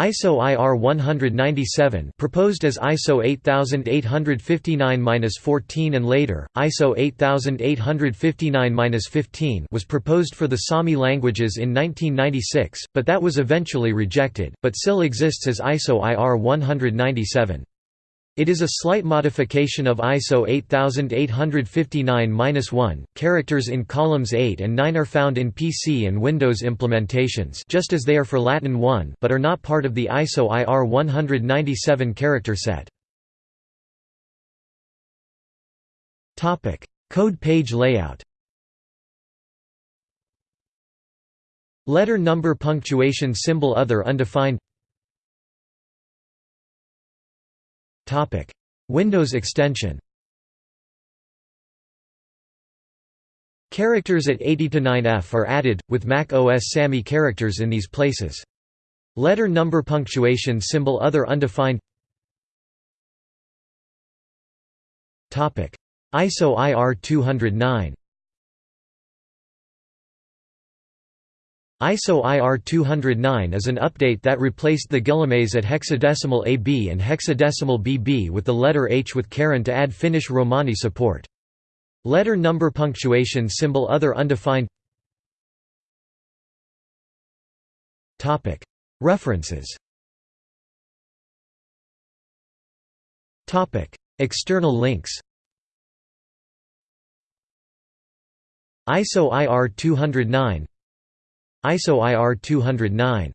ISO IR 197 proposed as ISO 8859-14 and later, ISO 8859-15 was proposed for the Sami languages in 1996, but that was eventually rejected, but still exists as ISO IR 197. It is a slight modification of ISO 8859-1. Characters in columns 8 and 9 are found in PC and Windows implementations just as they are for Latin 1 but are not part of the ISO IR 197 character set. Topic: Code page layout. Letter number punctuation symbol other undefined Windows extension. Characters at 80 to 9F are added, with Mac OS SAMI characters in these places. Letter number punctuation symbol other undefined. ISO IR 209 ISO IR 209 is an update that replaced the Guillemets at hexadecimal AB and hexadecimal BB with the letter H with caron to add Finnish Romani support. Letter number punctuation symbol other undefined. References. External links. ISO IR 209 ISO IR 209